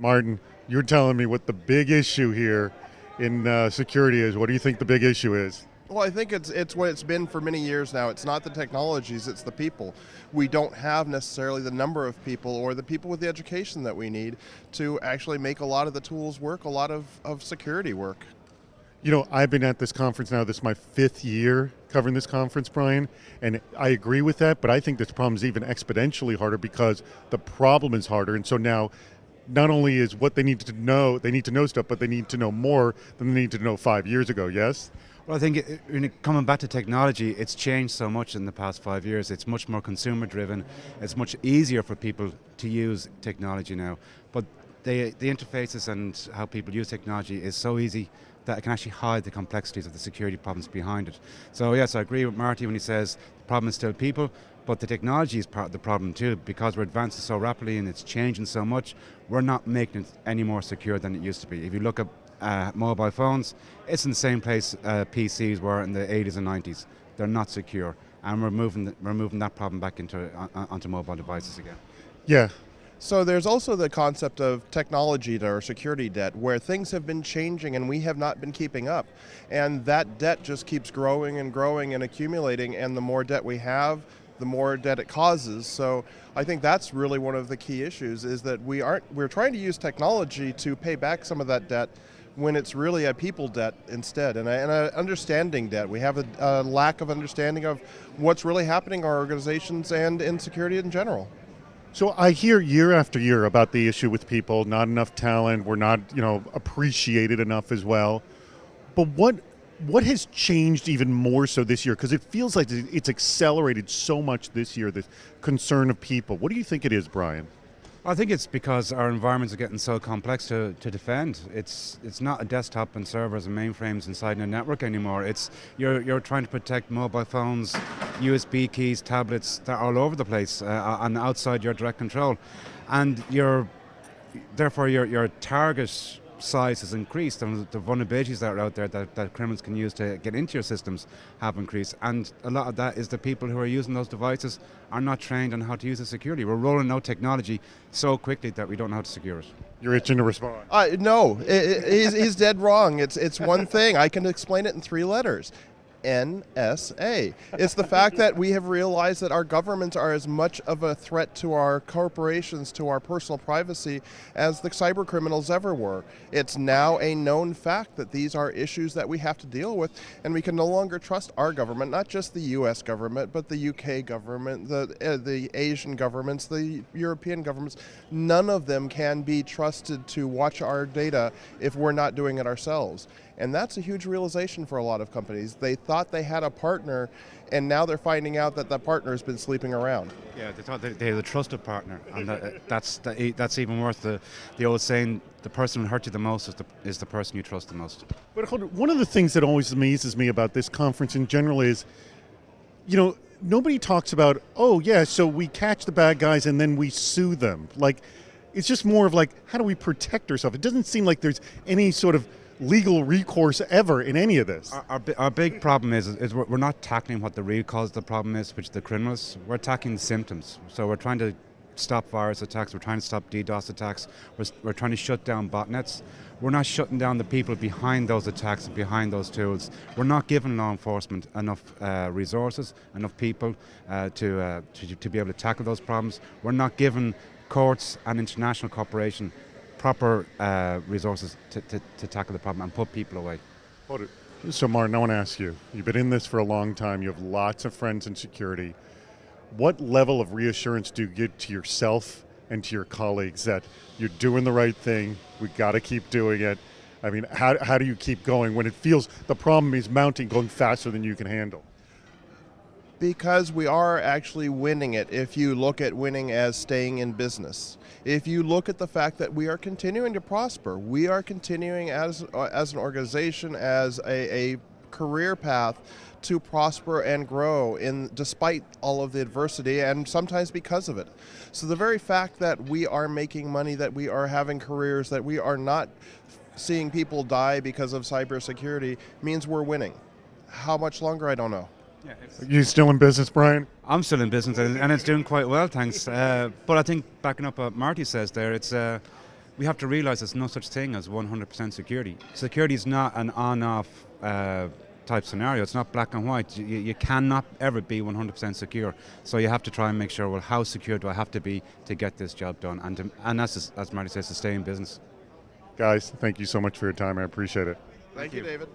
Martin, you're telling me what the big issue here in uh, security is. What do you think the big issue is? Well, I think it's it's what it's been for many years now. It's not the technologies, it's the people. We don't have necessarily the number of people or the people with the education that we need to actually make a lot of the tools work, a lot of, of security work. You know, I've been at this conference now, this is my fifth year covering this conference, Brian, and I agree with that, but I think this problem is even exponentially harder because the problem is harder, and so now not only is what they need to know, they need to know stuff, but they need to know more than they need to know five years ago, yes? Well, I think it, coming back to technology, it's changed so much in the past five years. It's much more consumer driven. It's much easier for people to use technology now. But the, the interfaces and how people use technology is so easy that it can actually hide the complexities of the security problems behind it. So yes, I agree with Marty when he says the problem is still people, but the technology is part of the problem too, because we're advancing so rapidly and it's changing so much, we're not making it any more secure than it used to be. If you look at uh, mobile phones, it's in the same place uh, PCs were in the 80s and 90s. They're not secure, and we're moving, the, we're moving that problem back into uh, onto mobile devices again. Yeah. So there's also the concept of technology debt or security debt, where things have been changing and we have not been keeping up, and that debt just keeps growing and growing and accumulating. And the more debt we have, the more debt it causes. So I think that's really one of the key issues is that we aren't we're trying to use technology to pay back some of that debt when it's really a people debt instead and an understanding debt. We have a, a, lack of understanding of what's really happening in our organizations and in security in general. So I hear year after year about the issue with people, not enough talent, we're not, you know, appreciated enough as well. But what what has changed even more so this year? Because it feels like it's accelerated so much this year, the concern of people. What do you think it is, Brian? I think it's because our environments are getting so complex to, to defend. It's it's not a desktop and servers and mainframes inside a network anymore. It's you're you're trying to protect mobile phones, USB keys, tablets that are all over the place uh, and outside your direct control, and you're therefore your your target size has increased and the vulnerabilities that are out there that, that criminals can use to get into your systems have increased. And a lot of that is the people who are using those devices are not trained on how to use it securely. We're rolling out technology so quickly that we don't know how to secure it. You're itching to respond. Uh, no, it, it, he's, he's dead wrong. It's, it's one thing. I can explain it in three letters. NSA. It's the fact that we have realized that our governments are as much of a threat to our corporations, to our personal privacy, as the cyber criminals ever were. It's now a known fact that these are issues that we have to deal with, and we can no longer trust our government, not just the US government, but the UK government, the, uh, the Asian governments, the European governments. None of them can be trusted to watch our data if we're not doing it ourselves. And that's a huge realization for a lot of companies. They thought they had a partner, and now they're finding out that that partner has been sleeping around. Yeah, they thought they had a trusted partner, and that, that's that's even worth the the old saying: the person who hurt you the most is the is the person you trust the most. But one of the things that always amazes me about this conference in general is, you know, nobody talks about, oh yeah, so we catch the bad guys and then we sue them. Like, it's just more of like, how do we protect ourselves? It doesn't seem like there's any sort of legal recourse ever in any of this. Our, our, our big problem is, is we're, not tackling what the real cause of the problem is, which is the criminals. We're attacking the symptoms. So we're trying to stop virus attacks, we're trying to stop DDoS attacks, we're, we're trying to shut down botnets. We're not shutting down the people behind those attacks and behind those tools. We're not giving law enforcement enough uh, resources, enough people uh, to, uh, to, to be able to tackle those problems. We're not giving courts and international cooperation proper uh, resources to, to, to, tackle the problem and put people away. So, Martin, I want to ask you you've been in this for a long time, you have lots of friends in security. What level of reassurance do you give to yourself and to your colleagues that you're doing the right thing? We've got to keep doing it. I mean, how, how do you keep going when it feels the problem is mounting, going faster than you can handle? Because we are actually winning it if you look at winning as staying in business. If you look at the fact that we are continuing to prosper, we are continuing as, uh, as an organization, as a, a career path to prosper and grow in despite all of the adversity and sometimes because of it. So the very fact that we are making money, that we are having careers, that we are not seeing people die because of cybersecurity means we're winning. How much longer I don't know. Yeah, you still in business, Brian? I'm still in business, and it's doing quite well, thanks. Uh, but I think backing up what Marty says there, it's uh, we have to realize there's no such thing as 100% security. Security is not an on-off uh, type scenario. It's not black and white. You, you cannot ever be 100% secure. So you have to try and make sure, well, how secure do I have to be to get this job done? And, to, and as, as Marty says, to stay in business. Guys, thank you so much for your time. I appreciate it. Thank, you, David.